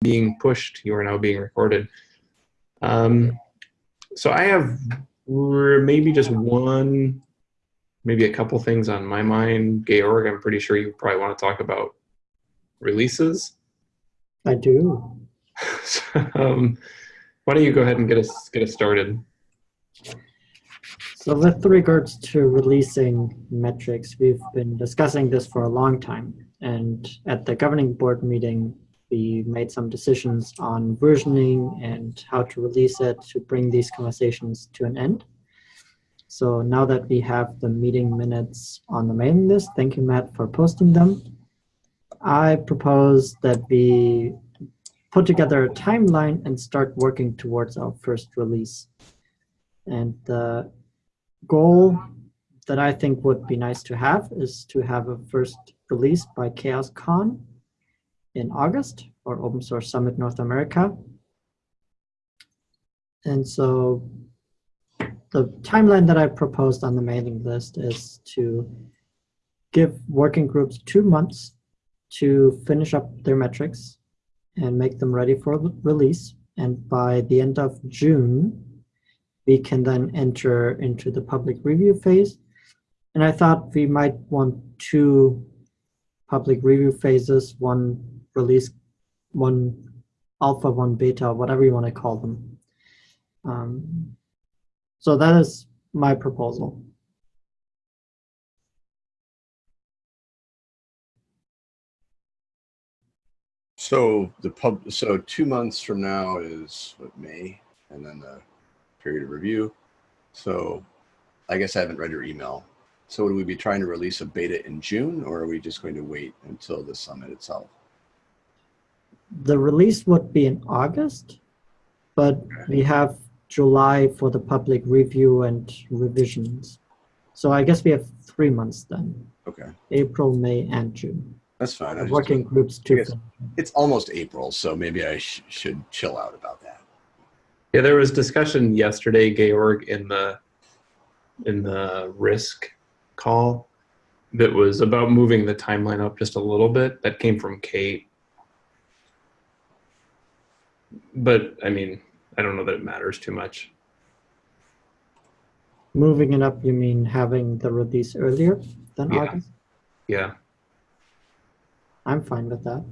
being pushed. You are now being recorded. Um, so I have maybe just one, maybe a couple things on my mind. Georg, I'm pretty sure you probably want to talk about releases. I do. So, um, why don't you go ahead and get us get us started? So with regards to releasing metrics, we've been discussing this for a long time. And at the governing board meeting, we made some decisions on versioning and how to release it to bring these conversations to an end. So now that we have the meeting minutes on the mailing list, thank you, Matt, for posting them. I propose that we put together a timeline and start working towards our first release. And the goal that I think would be nice to have is to have a first release by CHAOSScon in August or Open Source Summit North America. And so the timeline that I proposed on the mailing list is to give working groups two months to finish up their metrics and make them ready for release. And by the end of June, we can then enter into the public review phase. And I thought we might want two public review phases, one release, one alpha, one beta, whatever you want to call them. Um, so that is my proposal. So the pub, so two months from now is what, May, and then the period of review. So I guess I haven't read your email. So would we be trying to release a beta in June or are we just going to wait until the summit itself? The release would be in August, but we have July for the public review and revisions. So I guess we have three months then, Okay, April, May, and June. that's fine. I just- Working groups too. It's almost April, so maybe I sh should chill out about that. Yeah, there was discussion yesterday, Georg, in the in the risk call that was about moving the timeline up just a little bit. That came from Kate. But I mean, I don't know that it matters too much. Moving it up, you mean having the release earlier than Yeah. August? Yeah. I'm fine with that.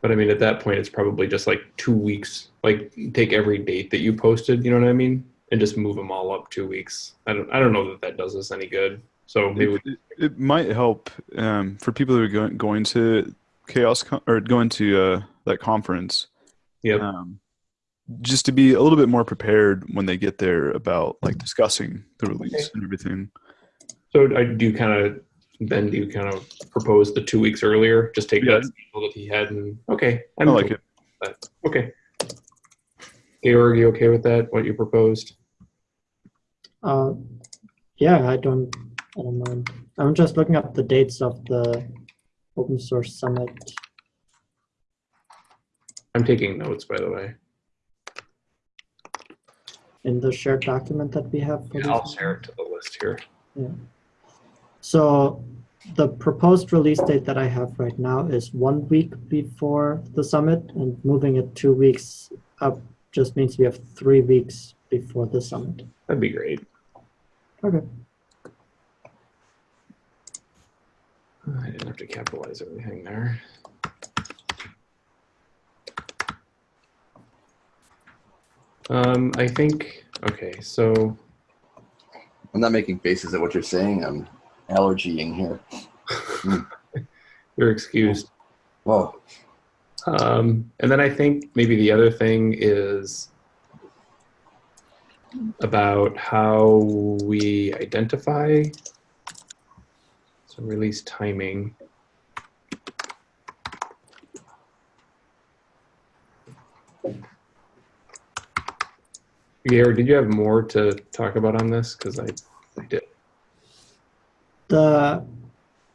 But I mean, at that point, it's probably just like two weeks. Like, take every date that you posted. You know what I mean, and just move them all up two weeks. I don't. I don't know that that does us any good. So maybe It, it, it might help um, for people who are going, going to CHAOSScon- or going to uh, that conference. yeah. Um, just to be a little bit more prepared when they get there about like discussing the release Okay. and everything. So I do kind of then do you kind of propose the two weeks earlier? Just take Yeah. that sample that he had and okay. I like it. Okay. Georg, you okay with that? What you proposed? Uh, yeah, I don't, I don't mind. I'm just looking up the dates of the open source summit. I'm taking notes, by the way. in the shared document that we have. For Yeah, I'll share it to the list here. Yeah. So the proposed release date that I have right now is one week before the summit and moving it two weeks up just means we have three weeks before the summit. That'd be great. Okay. I didn't have to capitalize everything there. Um, I think, okay, so I'm not making faces at what you're saying. I'm allergying here. you're excused. Whoa. Um, and then I think maybe the other thing is about how we identify release timing. Gary, did you have more to talk about on this? Because I, I did. The,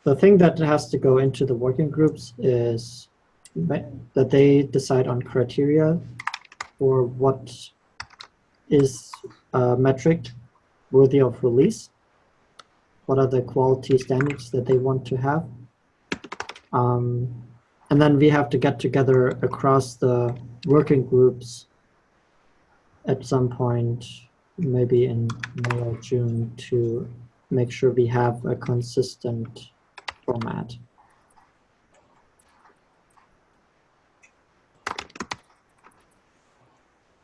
the thing that has to go into the working groups is that they decide on criteria for what is a metric worthy of release. What are the quality standards that they want to have? Um, and then we have to get together across the working groups at some point, maybe in May or June, to make sure we have a consistent format.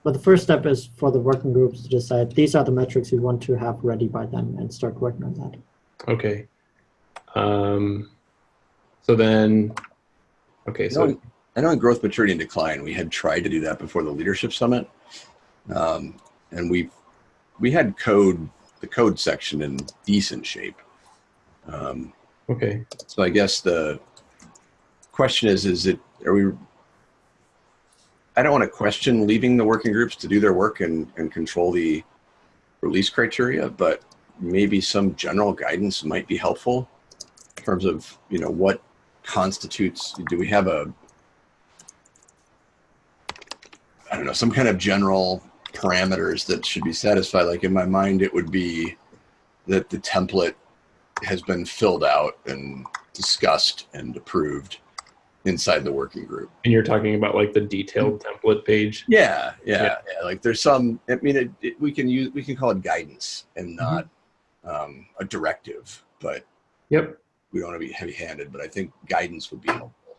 But the first step is for the working groups to decide these are the metrics we want to have ready by then and start working on that. Okay. Um, so then, okay, so No, I know in growth, maturity, and decline, we had tried to do that before the leadership summit, um, and we we had code the code section in decent shape. Um, okay, so I guess the question is: Is it are we? I don't want to question leaving the working groups to do their work and, and control the release criteria, but maybe some general guidance might be helpful in terms of you know what constitutes. Do we have a I don't know, some kind of general parameters that should be satisfied. Like in my mind, it would be that the template has been filled out and discussed and approved inside the working group. and you're talking about like the detailed mm-hmm. template page. Yeah, yeah, Yeah. yeah. Like there's some. I mean, it, it, we can use we can call it guidance and mm-hmm. not um, a directive, but Yep. we don't want to be heavy-handed. But I think guidance would be helpful.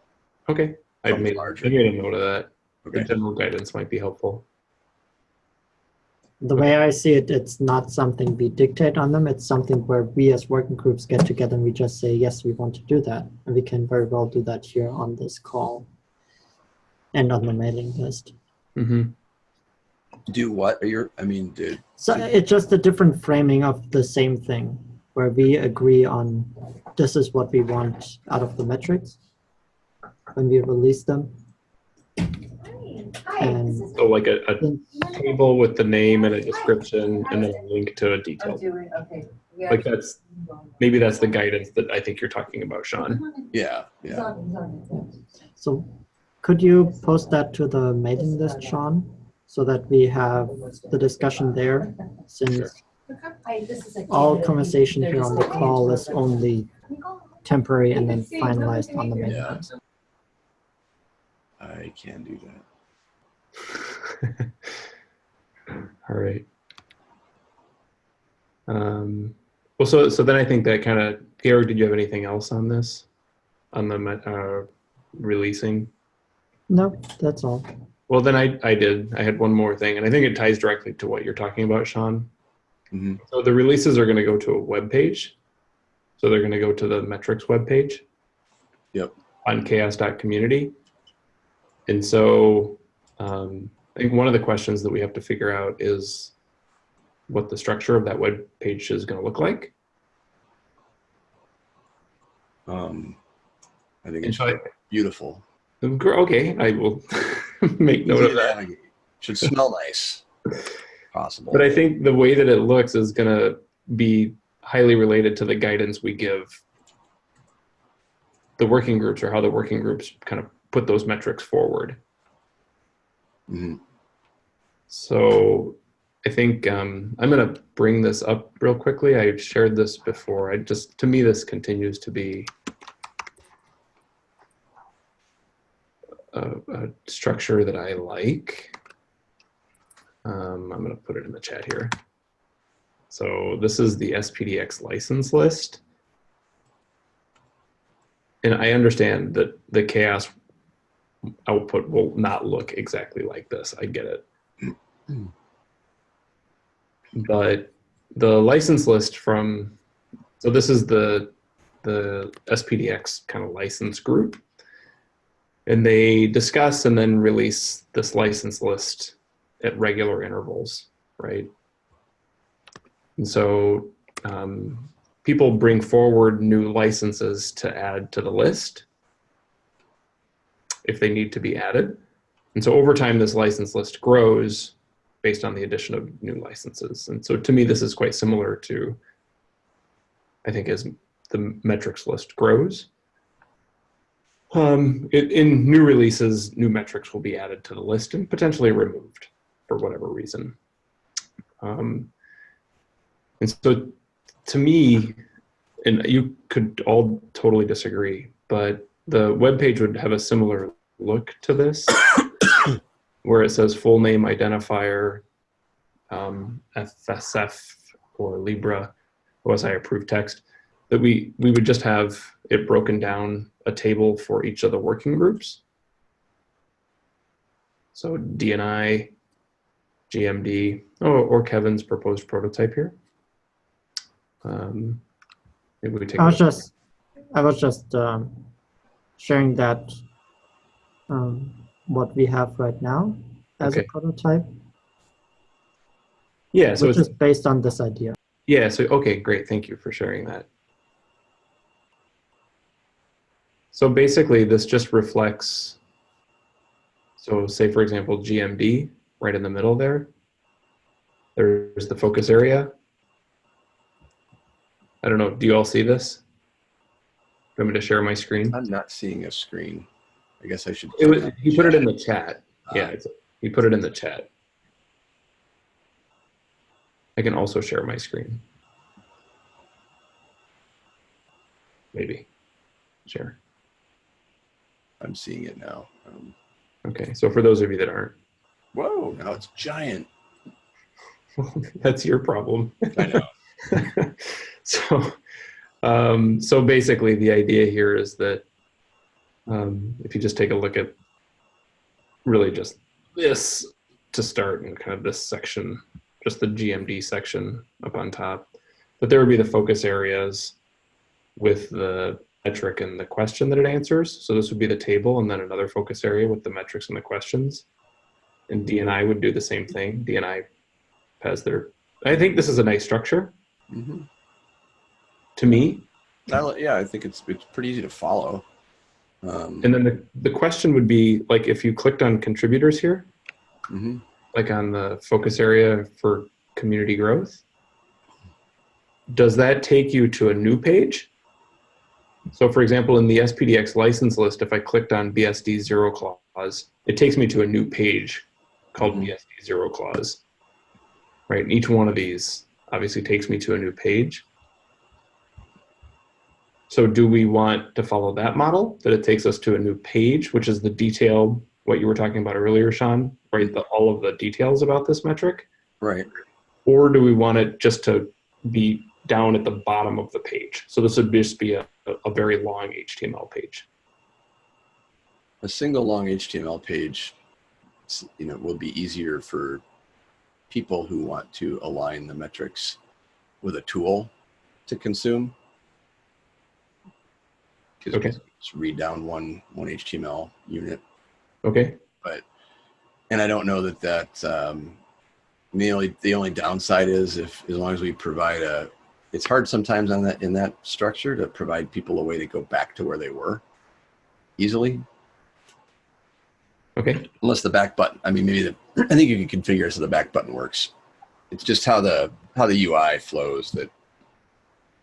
Okay. I Something made, larger. I made a note of that. The Okay. general guidance might be helpful. The way I see it, it's not something we dictate on them. It's something where we as working groups get together and we just say, yes, we want to do that. And we can very well do that here on this call and on the mailing list. hmm Do what? Are your? I mean, did So it's just a different framing of the same thing where we agree on this is what we want out of the metrics when we release them. And So like a, a table with the name and a description and then a link to a I'm detailed. doing, okay. We Like that's, maybe that's the guidance that I think you're talking about, Sean. yeah, yeah. on- he's on it. So could you post that to the mailing list, Sean? So that we have the discussion there, since Hi, this is a- all conversation here on the call is only temporary and then finalized on the mailing Yeah. list. I can do that. All right. Um, well, so so then I think that kind of, Georg, did you have anything else on this, on the uh, releasing? No, that's all. Well, then I I did. I had one more thing, and I think it ties directly to what you're talking about, Sean. Mhm. So the releases are going to go to a web page. So they're going to go to the metrics web page. Yep. On chaoss.community. And so um, I think one of the questions that we have to figure out is what the structure of that web page is going to look like. Um, I think And it's I, beautiful. okay, I will make note of that. navigate. Should smell nice. Possible. But I think the way that it looks is going to be highly related to the guidance we give the working groups or how the working groups kind of put those metrics forward. Mhm. So I think um, I'm going to bring this up real quickly. I've shared this before. I just, to me, this continues to be a, a structure that I like. Um, I'm going to put it in the chat here. So this is the SPDX license list. And I understand that the CHAOSS output will not look exactly like this. I get it. But the license list from, so this is the, the SPDX kind of license group. And they discuss and then release this license list at regular intervals, right? And so um, people bring forward new licenses to add to the list if they need to be added. And so over time, this license list grows based on the addition of new licenses. And so to me, this is quite similar to, I think, as the metrics list grows. Um, it, in new releases, new metrics will be added to the list and potentially removed for whatever reason. Um, and so to me, and you could all totally disagree, but the web page would have a similar look to this, where it says full name identifier, um, FSF or Libre, OSI approved text. That we we would just have it broken down a table for each of the working groups. So DNI, GMD, or, or Kevin's proposed prototype here. Um, maybe we take. I was just, I was just um, sharing that um, what we have right now as Okay. a prototype, yeah. So which it's is based on this idea. Yeah, so okay, great. Thank you for sharing that. So basically, this just reflects. So, say for example, GMD right in the middle there. There's the focus area. I don't know. Do you all see this? Do you want me to share my screen? I'm not seeing a screen. I guess I should. It was, he put it in the chat. Ah. Yeah, it's, he put it in the chat. I can also share my screen. Maybe. Share. I'm seeing it now. Um, Okay, so for those of you that aren't, whoa! Now it's giant. that's your problem. I know. so, um, so basically, the idea here is that um, if you just take a look at really just this to start and kind of this section, just the GMD section up on top, that there would be the focus areas with the metric and the question that it answers. So this would be the table and then another focus area with the metrics and the questions. And DNI would do the same thing. DNI has their, I think this is a nice structure hmm to me. yeah, I think it's it's pretty easy to follow. Um, And then the, the question would be like if you clicked on contributors here, mhm. like on the focus area for community growth, does that take you to a new page? So for example, in the SPDX license list, if I clicked on BSD zero clause, it takes me to a new page called Mhm. BSD zero clause. Right, and each one of these obviously takes me to a new page. So do we want to follow that model, that it takes us to a new page, which is the detail, what you were talking about earlier, Sean, right? The, all of the details about this metric? Right. Or do we want it just to be down at the bottom of the page? So this would just be a, a very long HTML page. A single long HTML page, you know, will be easier for people who want to align the metrics with a tool to consume. Okay. just read down one one HTML unit, Okay, But and I don't know that that um, the only the only downside is if as long as we provide a, it's hard sometimes on that in that structure to provide people a way to go back to where they were easily. okay, unless the back button i mean maybe the i think you can configure it so the back button works it's just how the how the ui flows that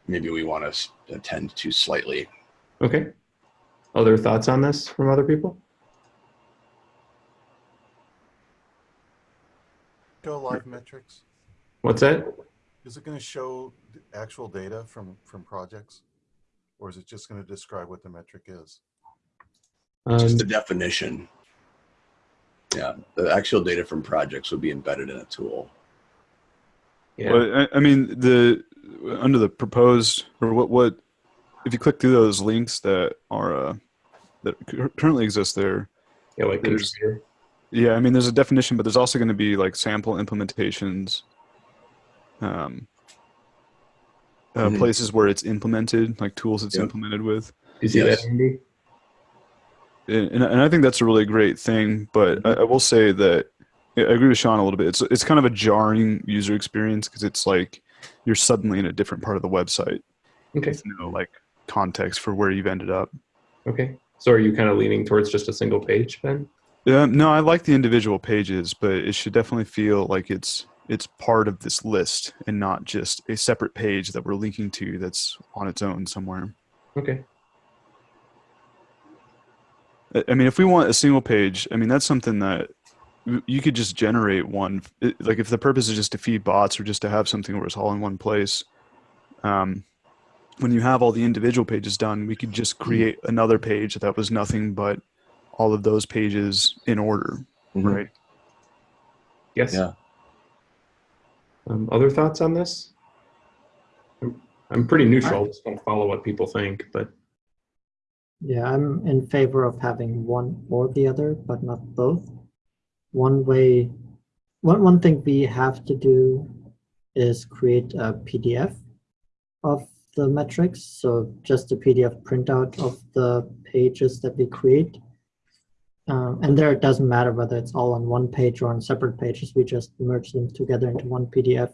maybe we want to attend to slightly okay. Other thoughts on this from other people? Show live metrics? What's that? Is it going to show the actual data from, from projects? Or is it just going to describe what the metric is? Um, just the definition yeah the actual data from projects would be embedded in a tool yeah. Well, I, I mean, the under the proposed or what what if you click through those links that are uh, that currently exist there. yeah, like there's- Yeah, I mean, there's a definition, but there's also going to be like sample implementations, um, uh, Mhm. places where it's implemented, like tools it's Yep. implemented with. Do you see Yes. that, Andy? and, and and I think that's a really great thing. But I, I will say that I agree with Sean a little bit. It's it's kind of a jarring user experience because it's like you're suddenly in a different part of the website Okay, with no like context for where you've ended up. okay. So are you kind of leaning towards just a single page then? Um, no, I like the individual pages, but it should definitely feel like it's it's part of this list and not just a separate page that we're linking to that's on its own somewhere. Okay, I I mean, if we want a single page, I mean, that's something that you could just generate one. Like, if the purpose is just to feed bots or just to have something where it's all in one place, um, when you have all the individual pages done, we could just create another page that was nothing but all of those pages in order, Mhm. right? Yes. Yeah. Um, other thoughts on this? I'm, I'm pretty neutral. I Just want to follow what people think, but Yeah, I'm in favor of having one or the other, but not both. One way, one, one thing we have to do is create a PDF of the metrics. So just a PDF printout of the pages that we create. Um, and there it doesn't matter whether it's all on one page or on separate pages. We just merge them together into one PDF.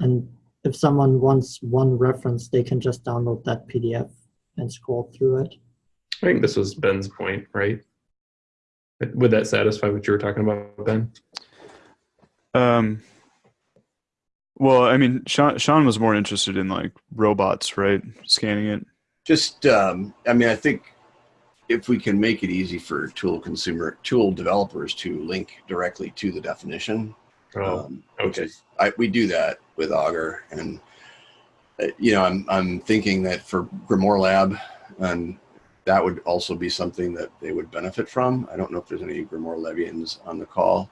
And if someone wants one reference, they can just download that PDF and scroll through it. I think this was Ben's point, right? Would that satisfy what you were talking about, Ben? Um, well, I mean, Sean, Sean was more interested in like robots, right? Scanning it. Just, um, I mean, I think if we can make it easy for tool consumer, tool developers to link directly to the definition, Oh, um, okay. is, I, we do that with Augur, and uh, you know, I'm I'm thinking that for Grimoire Lab, and that would also be something that they would benefit from. I don't know if there's any Grimoire Levians on the call.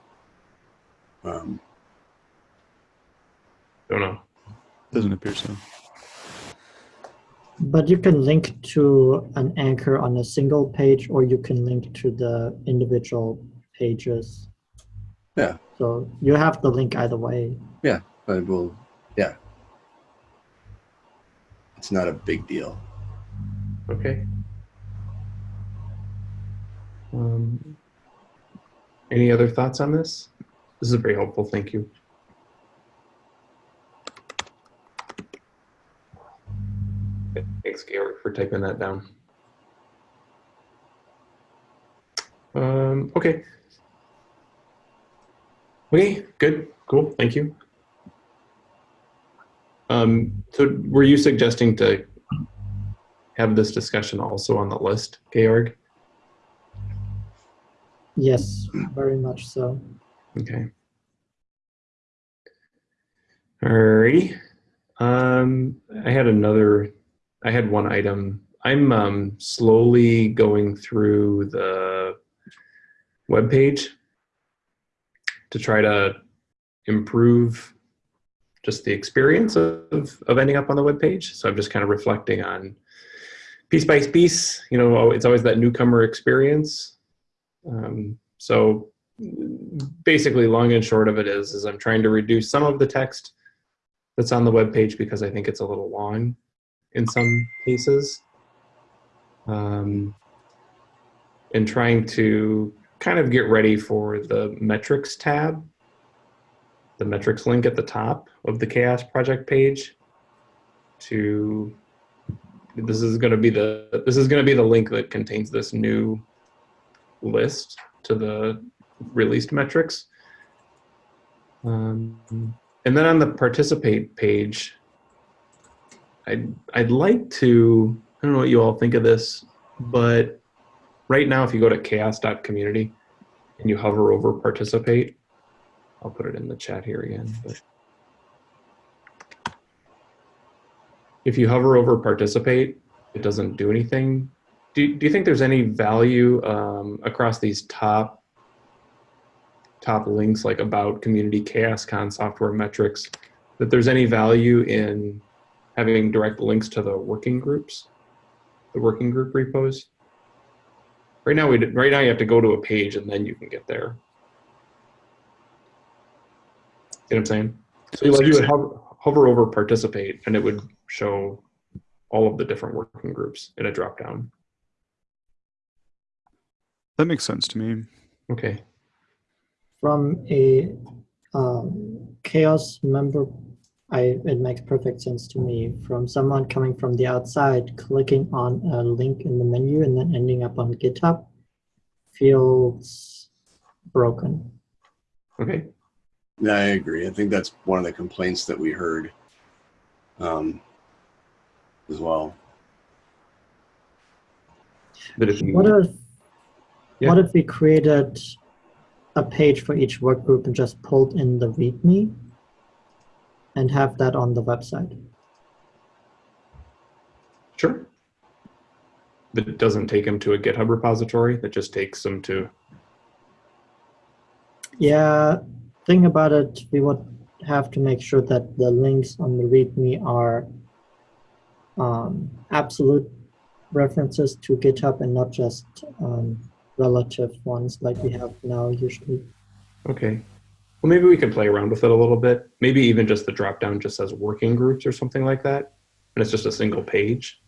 Um, don't know. Doesn't appear so. But you can link to an anchor on a single page, or you can link to the individual pages. Yeah. So you have the link either way. but we'll, yeah, it's not a big deal. Okay. Um, any other thoughts on this? This is very helpful. Thank you. Thanks, Georg, for typing that down. Um, okay. Okay, good, cool, thank you. Um, so were you suggesting to have this discussion also on the list, Georg? Yes, very much so. Okay. Alrighty. Um, I had another, I had one item. I'm um, slowly going through the web page to try to improve just the experience of, of ending up on the web page. So I'm just kind of reflecting on piece by piece. You know, it's always that newcomer experience. Um, so basically long and short of it is is i'm trying to reduce some of the text that's on the web page because i think it's a little long in some cases um, and trying to kind of get ready for the metrics tab the metrics link at the top of the CHAOSS project page to this is going to be the this is going to be the link that contains this new list to the released metrics. Um, and then on the participate page, I'd, I'd like to, I don't know what you all think of this, but right now, if you go to chaoss.community and you hover over participate, I'll put it in the chat here again. But if you hover over participate, it doesn't do anything. Do, do you think there's any value um, across these top top links like about community CHAOSScon software metrics that there's any value in having direct links to the working groups the working group repos. Right now we right now you have to go to a page and then you can get there. See what i'm saying? So like you would hover, hover over participate and it would show all of the different working groups in a drop down That makes sense to me. okay. From a um, CHAOSS member, I it makes perfect sense to me. From someone coming from the outside, clicking on a link in the menu and then ending up on GitHub feels broken. okay Yeah, I agree. I think that's one of the complaints that we heard um, as well. but if you What if Yeah. what if we created a page for each work group and just pulled in the README and have that on the website? Sure. But it doesn't take them to a GitHub repository. That just takes them to. Yeah, thing about it, we would have to make sure that the links on the README are um, absolute references to GitHub and not just um, relative ones like we have now usually. Okay. Well, maybe we can play around with it a little bit. Maybe even just the drop down just says working groups or something like that. And it's just a single page.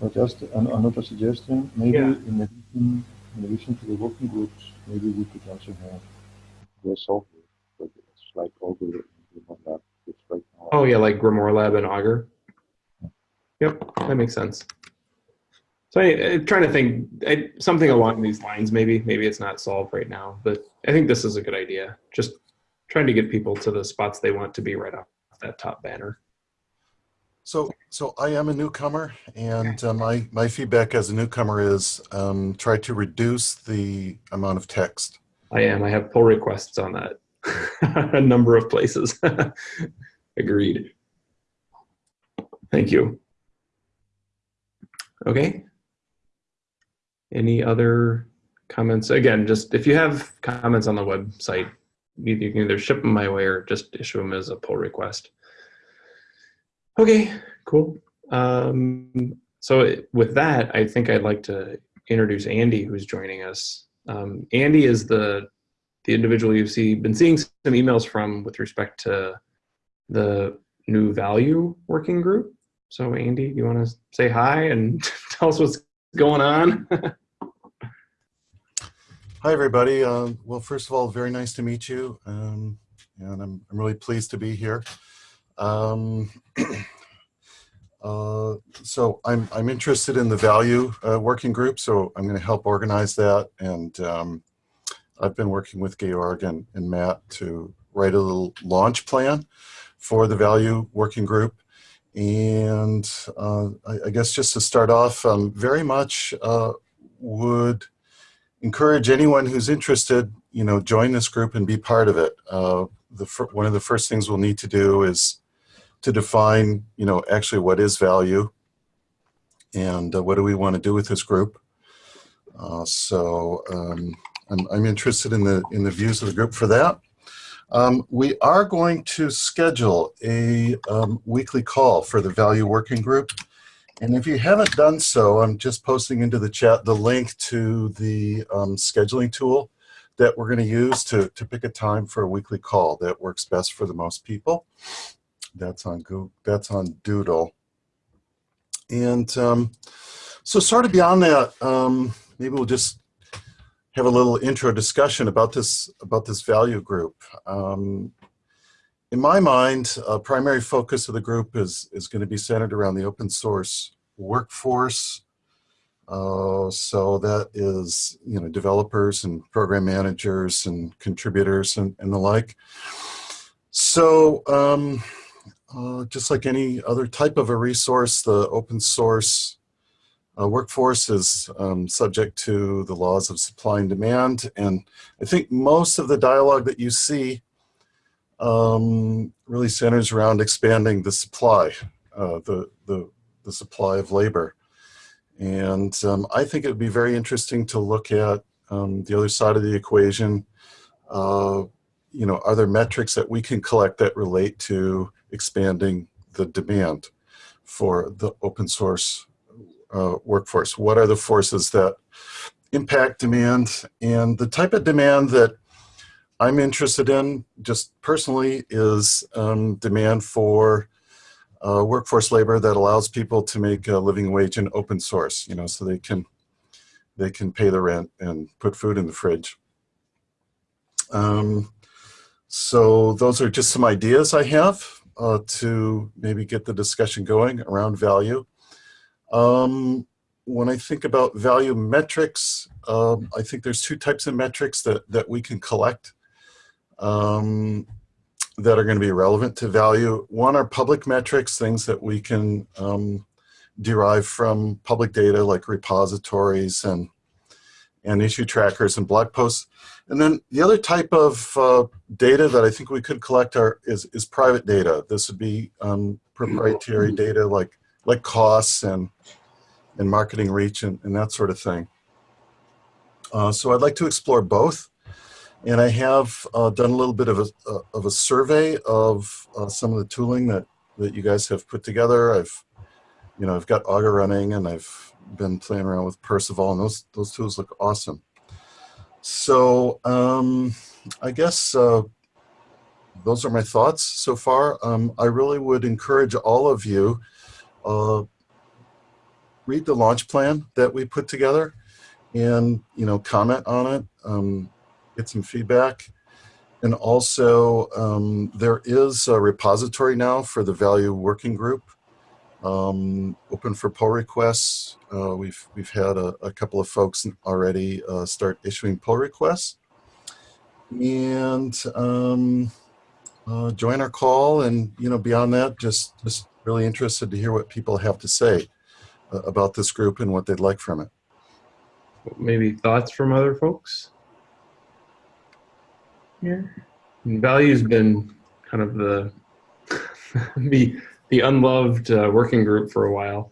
But just an, another suggestion, maybe Yeah. in addition, in addition to the working groups, maybe we could also have the software projects like Augur and that it's right. Oh, yeah, like Grimoire Lab and Augur. Yep, that makes sense. So I, I'm trying to think I, something along these lines. Maybe, maybe it's not solved right now, but I think this is a good idea. Just trying to get people to the spots they want to be right off that top banner. So, so I am a newcomer, and uh, my my feedback as a newcomer is um, try to reduce the amount of text. I am. I have pull requests on that. a number of places. Agreed. Thank you. Okay. Any other comments? Again, just if you have comments on the website, you can either ship them my way or just issue them as a pull request. Okay, cool. Um, so with that, I think I'd like to introduce Andy, who's joining us. Um, Andy is the the individual you've see, been seeing some emails from with respect to the new value working group. So Andy, you want to say hi and tell us what's going on? Hi, everybody. Um, well, first of all, very nice to meet you, um, and I'm I'm really pleased to be here. Um, uh, so I'm I'm interested in the value uh, working group, so I'm going to help organize that, and um, I've been working with Georg and, and Matt to write a little launch plan for the value working group. And uh, I, I guess just to start off, um, very much uh, would encourage anyone who's interested, you know, join this group and be part of it. Uh, the one of the first things we'll need to do is to define, you know, actually what is value and uh, what do we want to do with this group. Uh, so um, I'm, I'm interested in the in the views of the group for that. Um, we are going to schedule a um, weekly call for the value working group. And if you haven't done so, I'm just posting into the chat the link to the um, scheduling tool that we're going to use to, to pick a time for a weekly call that works best for the most people. That's on Google, that's on Doodle. And um, so sort of beyond that, um, maybe we'll just have a little intro discussion about this about this value group. Um, in my mind, a primary focus of the group is is going to be centered around the open source workforce. Uh, so that is, you know, developers and program managers and contributors and, and the like. So um, uh, just like any other type of a resource, the open source uh, workforce is um, subject to the laws of supply and demand. And I think most of the dialogue that you see um, really centers around expanding the supply, uh, the, the, the supply of labor. And um, I think it would be very interesting to look at um, the other side of the equation. Uh, you know, are there metrics that we can collect that relate to expanding the demand for the open source uh, workforce? What are the forces that impact demand? And the type of demand that I'm interested in, just personally, is um, demand for uh, workforce labor that allows people to make a living wage in open source. You know, so they can they can pay the rent and put food in the fridge. Um, so those are just some ideas I have uh, to maybe get the discussion going around value. Um, when I think about value metrics, um, I think there's two types of metrics that, that we can collect um, that are going to be relevant to value. One are public metrics, things that we can um, derive from public data like repositories and, and issue trackers and blog posts. And then the other type of uh, data that I think we could collect are, is, is private data. This would be um, proprietary data like like costs and and marketing reach and, and that sort of thing. Uh, so I'd like to explore both. And I have uh, done a little bit of a, uh, of a survey of uh, some of the tooling that, that you guys have put together. I've, you know, I've got Augur running and I've been playing around with Perceval and those, those tools look awesome. So um, I guess uh, those are my thoughts so far. Um, I really would encourage all of you uh, read the launch plan that we put together and you know comment on it um, get some feedback. And also um, there is a repository now for the value working group um, open for pull requests. Uh, we've we've had a, a couple of folks already uh, start issuing pull requests. And um, uh, join our call and you know beyond that just just really interested to hear what people have to say uh, about this group and what they'd like from it. Maybe thoughts from other folks? Yeah. Value's been kind of the the the unloved uh, working group for a while.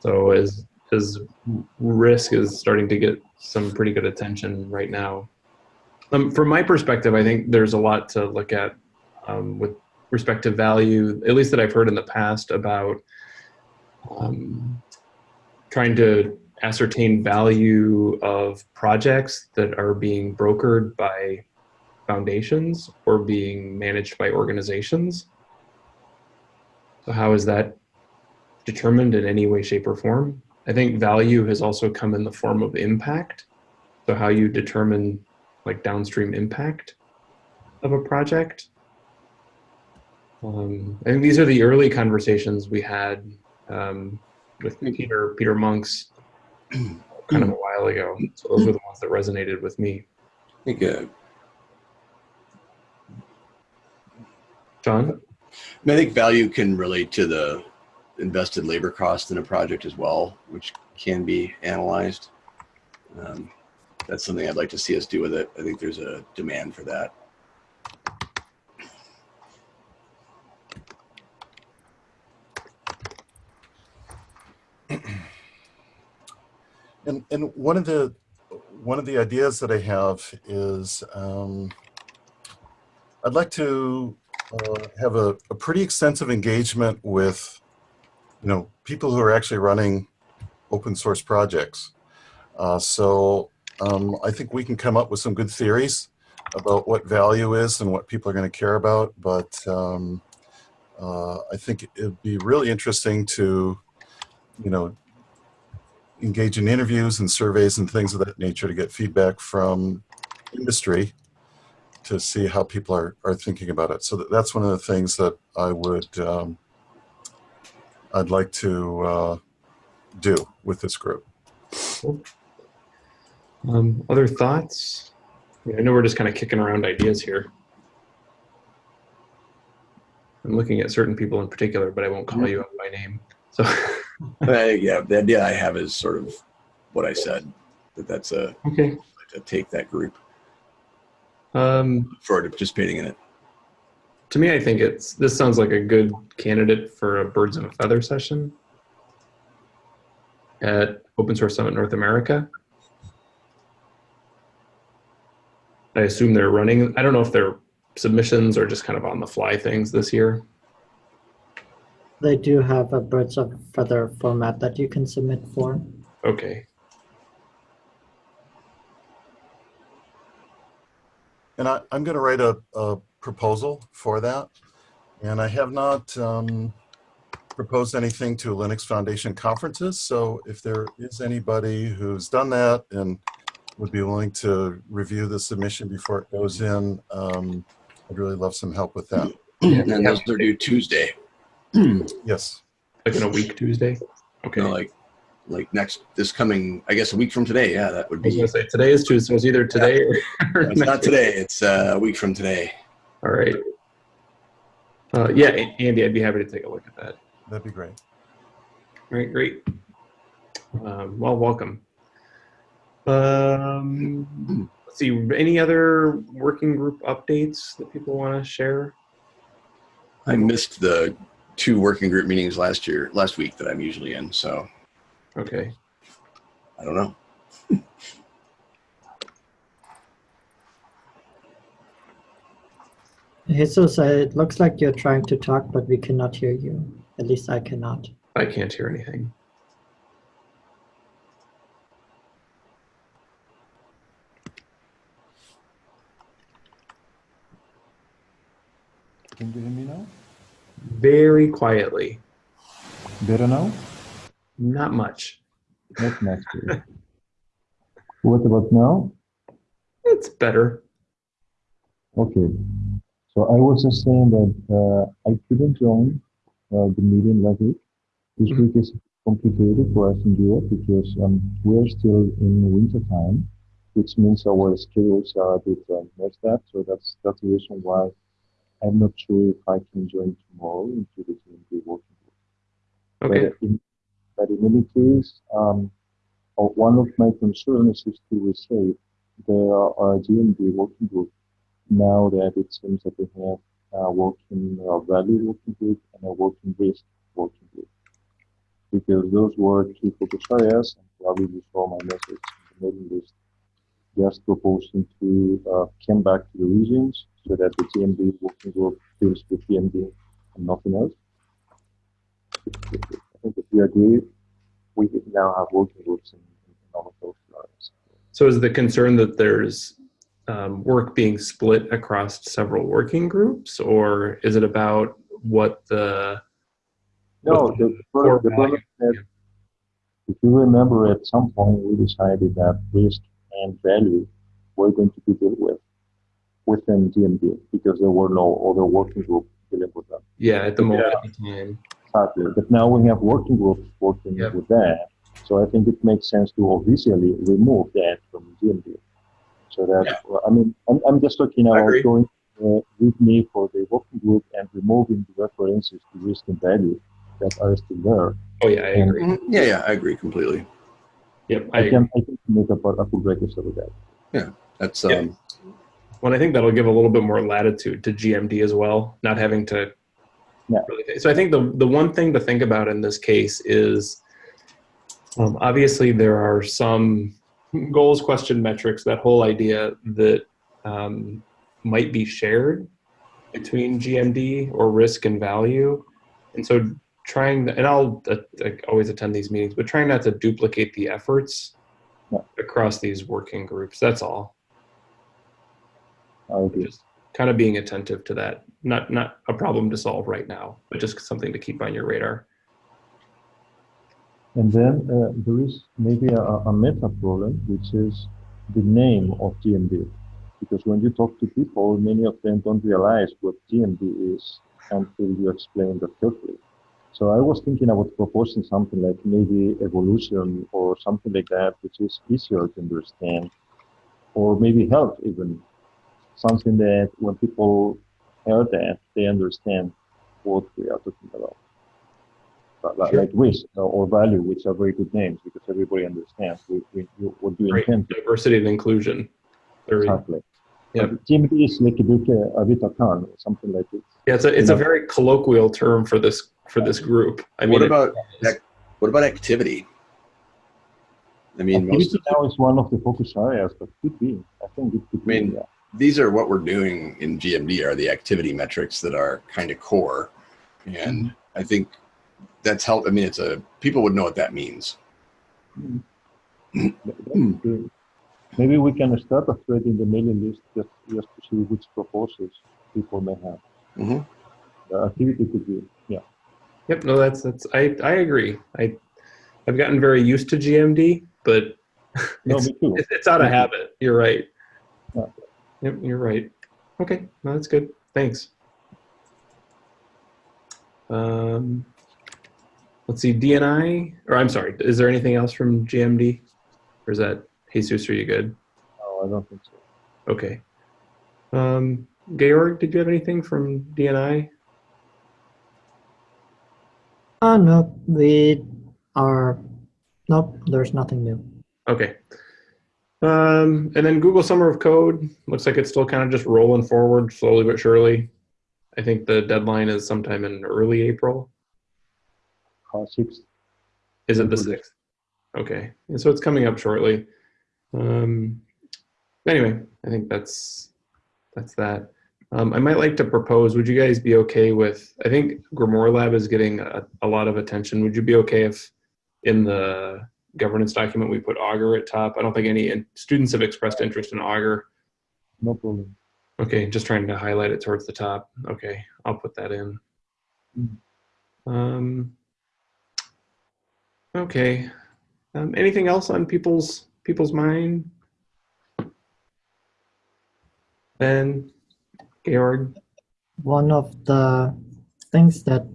So as as risk is starting to get some pretty good attention right now. Um, from my perspective, I think there's a lot to look at um, with respect to value, at least that I've heard in the past about um, trying to ascertain value of projects that are being brokered by foundations or being managed by organizations. So how is that determined in any way, shape, or form? I think value has also come in the form of impact. So how you determine like downstream impact of a project. Um, I think these are the early conversations we had um, with Peter Peter Monks kind of a while ago. So those were the ones that resonated with me. I think, uh, John? I think value can relate to the invested labor cost in a project as well, which can be analyzed. Um, that's something I'd like to see us do with it. I think there's a demand for that. And and one of the one of the ideas that I have is um, I'd like to uh, have a, a pretty extensive engagement with you know people who are actually running open source projects. Uh, so um, I think we can come up with some good theories about what value is and what people are going to care about. But um, uh, I think it'd be really interesting to, you know, engage in interviews and surveys and things of that nature to get feedback from industry to see how people are, are thinking about it. So that, that's one of the things that I would, um, I'd like to uh, do with this group. Um, other thoughts? I, mean, I know we're just kind of kicking around ideas here. I'm looking at certain people in particular, but I won't call you out by name. So, Yeah, the idea I have is sort of what I said, that that's a, okay. to take that group Um, for participating in it. to me, I think it's this sounds like a good candidate for a birds of a feather session at Open Source Summit North America. I assume they're running. I don't know if they're submissions or just kind of on the fly things this year. They do have a birds of feather format that you can submit for. Okay. And I, I'm going to write a, a proposal for that. And I have not um, proposed anything to Linux Foundation conferences. So if there is anybody who's done that and would be willing to review the submission before it goes in, um, I'd really love some help with that. And then those are due Tuesday. Yes. Like in a week Tuesday? Okay. You know, like, like next, this coming, I guess a week from today. Yeah, that would I was be, gonna say today is Tuesday, so it's either today or, or it's next not week. today, it's uh, a week from today. All right. Uh, yeah, Andy, I'd be happy to take a look at that. That'd be great. All right, great. Um, well, welcome. Um, let's see, any other working group updates that people want to share? I missed the two working group meetings last year, last week that I'm usually in. So Okay. I don't know. Jesus, uh, it looks like you're trying to talk, but we cannot hear you. At least I cannot. I can't hear anything. Can you hear me now? Very quietly. Better now? Not much. Not much. what about now? It's better. Okay. So I was just saying that uh, I couldn't join uh, the meeting last week. This Mhm. week is complicated for us in Europe because um, we're still in winter time, which means our schedules are a bit um, messed up. So that's that's the reason why I'm not sure if I can join tomorrow into the GMD working group. Okay. But in, but in any case, um, uh, one of my concerns is to reshape the uh, GMD working group now that it seems that we have a working uh, value working group and a working risk working group. Because those were two focus areas, and probably you saw my message in the mailing list, just proposing to uh, come back to the regions so that the GMD working group deals with GMD and nothing else. I think if we agree, we now have working groups in, in all of those areas. So is the concern that there's um, work being split across several working groups, or is it about what the No, what the, problem- the problem is that if you remember at some point we decided that risk and value were going to be dealt with within GMD because there were no other working group dealing with them. yeah at the moment at the time? Exactly. But now we have working groups working Yep. with that. So I think it makes sense to officially remove that from GMD. So that, Yeah. I mean, I'm, I'm just looking I at agree. going uh, with me for the working group and removing the references to risk and value that are still there. Oh yeah, I agree. Mhm. Yeah, yeah, I agree completely. Yep, I I can, I can make a, a full register with that. Yeah, that's Yeah. um, Well, I think that'll give a little bit more latitude to GMD as well, not having to. Yeah. Really, so I think the the one thing to think about in this case is, um, obviously there are some goals, question metrics, that whole idea that um, might be shared between GMD or risk and value, and so trying and I'll uh, I always attend these meetings, but trying not to duplicate the efforts Yeah. across these working groups. That's all Agree. just kind of being attentive to that. Not not a problem to solve right now, but just something to keep on your radar. And then uh, there is maybe a, a meta problem, which is the name of GMD. Because when you talk to people, many of them don't realize what GMD is until you explain that carefully. So I was thinking about proposing something like maybe evolution or something like that, which is easier to understand, or maybe health even. Something that when people hear that, they understand what we are talking about but like, Sure. like risk or value, which are very good names because everybody understands we, we, you- what you Right. intend Diversity and inclusion. Very- exactly. Yep. But GMD is like a bit, uh, a bit a con or something like it. Yeah, it's a it's a Yeah. very colloquial term for this for this group. I mean, what it- about ac- what about activity? I mean, most Activity of, now is one of the focus areas, but could be. I think it could I mean, be. Yeah. These are what we're doing in GMD are the activity metrics that are kind of core, and I think that's help. I mean, it's a people would know what that means. That- that could be. Maybe we can start a thread in the mailing list just, just to see which proposals people may have. Mhm. The activity could be, yeah. Yep, no, that's that's I I agree. I I've gotten very used to GMD, but No, it's, me too. it's, it's out of habit. You're right. Yeah. Yep, you're right. Okay, no, that's good. Thanks. Um, let's see, DNI, or I'm sorry, is there anything else from GMD? Or is that, Jesus, are you good? No, I don't think so. Okay. Um, Georg, did you have anything from DNI? Oh, no, we are, nope, there's nothing new. Okay. Um, and then Google Summer of Code looks like it's still kind of just rolling forward slowly but surely. I think the deadline is sometime in early April. Uh, sixth. Is it the sixth? Okay, and so it's coming up shortly. Um, anyway, I think that's that's that. Um, I might like to propose. Would you guys be okay with? I think Grimoire Lab is getting a, a lot of attention. Would you be okay if in the governance document we put Augur at top? I don't think any in, students have expressed interest in Augur. No problem. Okay, just trying to highlight it towards the top. Okay, I'll put that in. Mm. Um, okay. Um, anything else on people's people's mind? Ben, Georg. One of the things that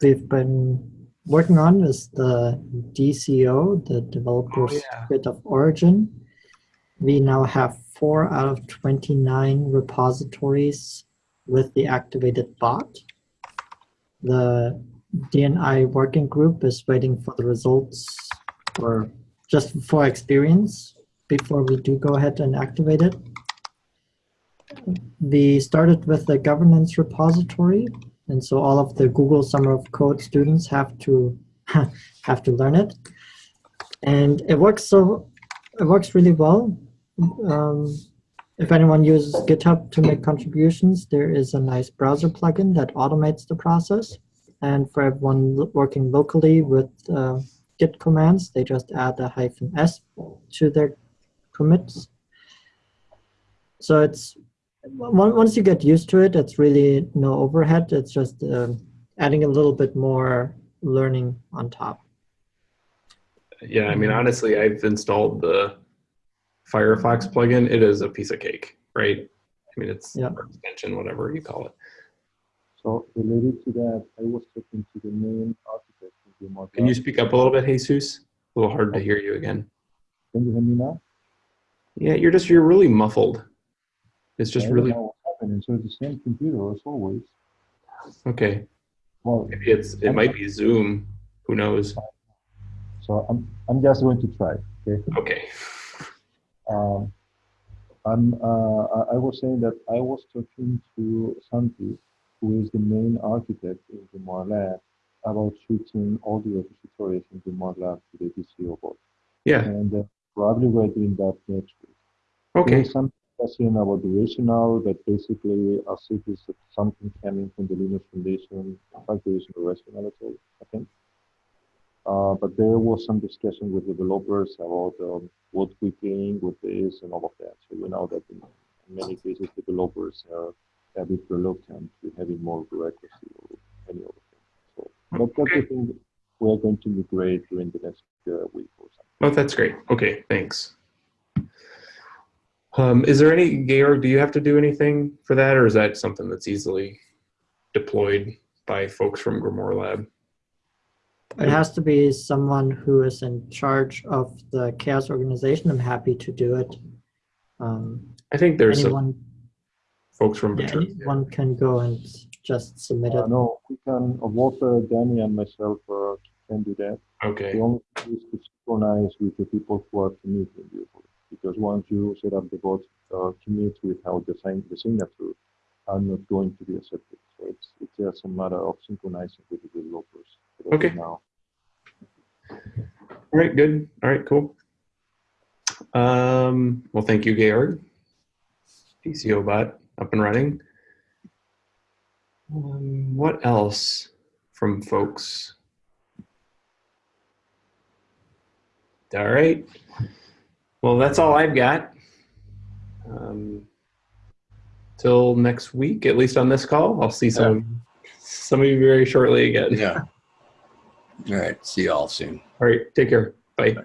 we've been working on is the DCO, the Developers oh, yeah. Kit of Origin. We now have four out of 29 repositories with the activated bot. The DNI working group is waiting for the results or just for experience before we do go ahead and activate it. We started with the governance repository, and so all of the Google Summer of Code students have to have to learn it. And it works so it works really well. Um, if anyone uses GitHub to make contributions, there is a nice browser plugin that automates the process. And for everyone working locally with uh, Git commands, they just add a hyphen S to their commits. So it's once you get used to it, it's really no overhead. It's just um adding a little bit more learning on top. Yeah, I mean, honestly, I've installed the Firefox plugin. It is a piece of cake, right? I mean, it's Yeah. extension, whatever you call it. So related to that, I was talking to the main architect of the Can you speak up a little bit, Jesus? A little hard to hear you again. Can you hear me now? Yeah, you're just you're really muffled. It's just really happening. So it's the same computer as always. okay. Well, Maybe it's it might be Zoom. Who knows? so I'm I'm just going to try. Okay. Okay. Um, I'm, uh, I was saying that I was talking to Santi, who is the main architect in the Grimoire Lab, about switching all the repositories in the Grimoire Lab to the DCO bot. Yeah. And uh, probably we're doing that next week. Okay. There's some discussion about the rationale, that basically, as it is something coming from the Linux Foundation. In fact, there is no rationale at all, I think. Uh, but there was some discussion with developers about um, what we gain with this and all of that. So we know that in, many cases, developers are a bit reluctant to having more bureaucracy or any other thing. So but that's the thing we're going to migrate during the next uh, week or something. Oh, that's great. Okay, thanks. Um, is there any Georg? Do you have to do anything for that, or is that something that's easily deployed by folks from Grimoire Lab? It has to be someone who is in charge of the CHAOSS organization. I'm happy to do it. Um, I think there's some anyone, folks from yeah, Vitru- anyone can go and just submit Uh, it. no, we can, uh, Walter, Danny, and myself uh, can do that. Okay. The only thing is to synchronize with the people who are committing usually. Because once you set up the bot, uh, commit without the, sign, the signature are not going to be accepted. So it's, it's just a matter of synchronizing with the developers. But as of Okay. Now, All right. Good. All right. Cool. Um, well, thank you, Georg. DCO bot up and running. Um, what else from folks? All right. Well, that's all I've got. Um, till next week, at least on this call, I'll see some some of you very shortly again. Yeah. All right. See y'all soon. All right. Take care. Bye.